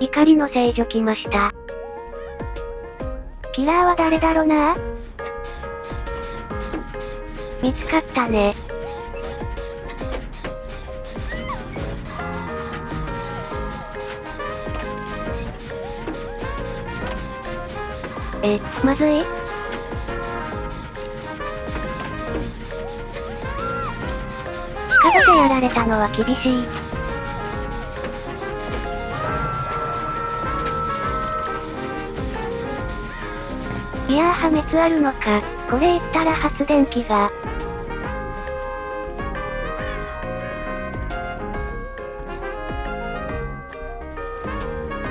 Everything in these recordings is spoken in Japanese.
怒りの聖女来ました。キラーは誰だろうな？見つかったね。え、まずい？近場でやられたのは厳しい。いやー破滅あるのか。これ言ったら発電機が。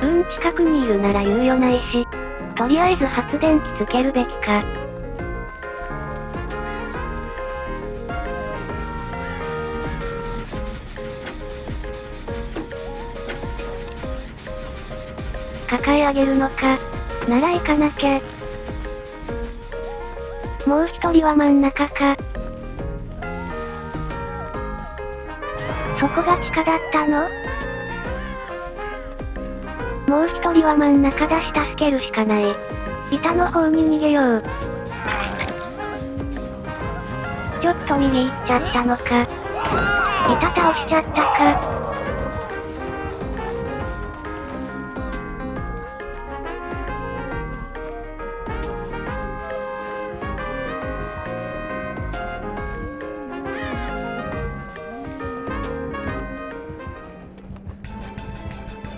うーん近くにいるなら猶予ないし。とりあえず発電機つけるべきか。抱え上げるのか。なら行かなきゃ。もう一人は真ん中か。そこが地下だったの？もう一人は真ん中だし助けるしかない。板の方に逃げよう。ちょっと右行っちゃったのか。板倒しちゃったか。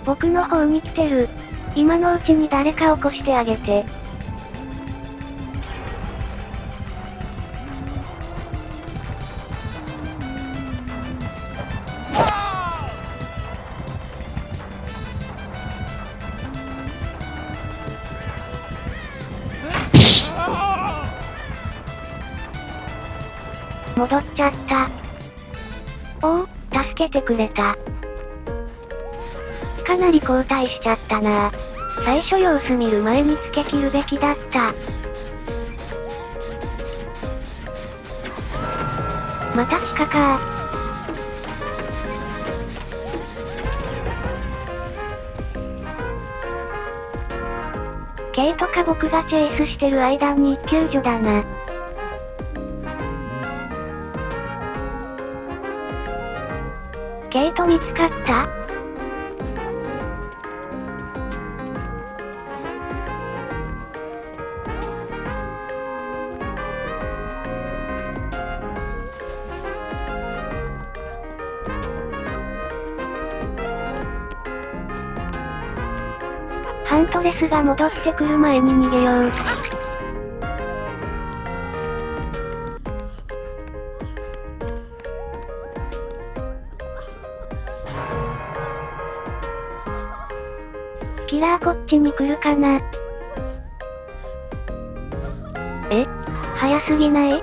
僕の方に来てる。今のうちに誰か起こしてあげて。戻っちゃった。おお、助けてくれた。かなり後退しちゃったな最初様子見る前につけ切るべきだった。また地下かケイとか僕がチェイスしてる間に救助だな。ケイト見つかった？ハントレスが戻ってくる前に逃げよう。キラーこっちに来るかなえ？早すぎない？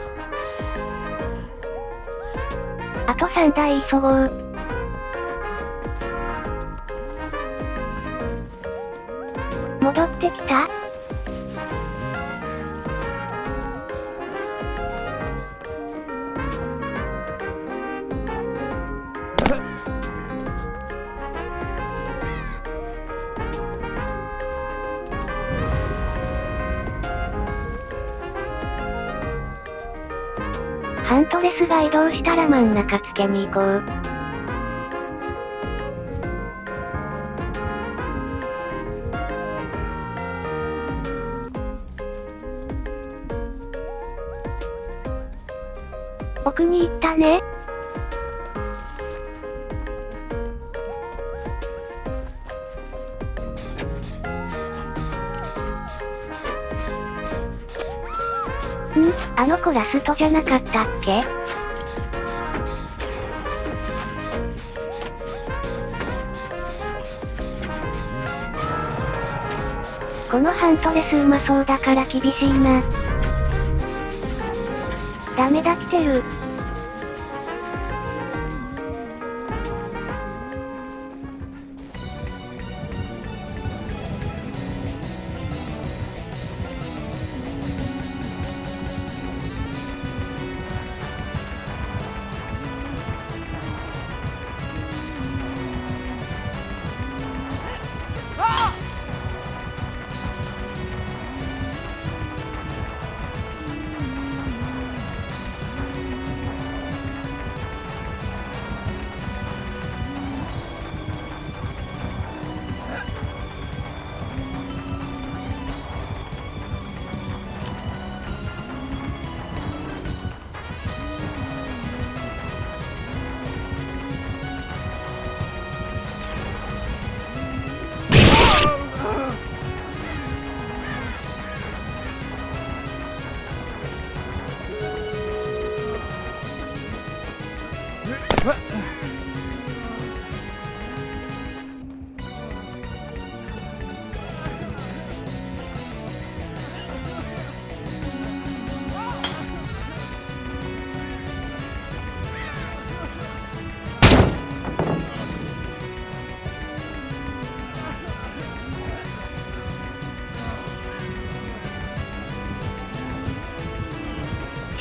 あと3台急ごう。戻ってきた？ハントレスが移動したら真ん中つけに行こう。に行ったね。ん？あの子ラストじゃなかったっけ？このハントレスうまそうだから厳しいな。ダメだ来てる。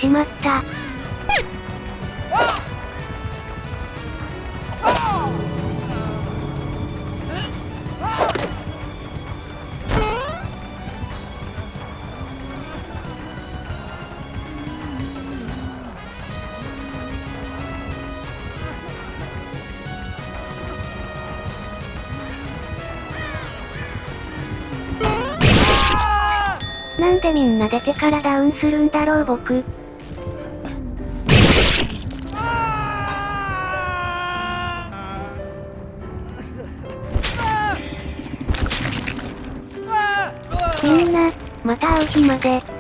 しまった。なんでみんな出てからダウンするんだろう僕。また会う日まで。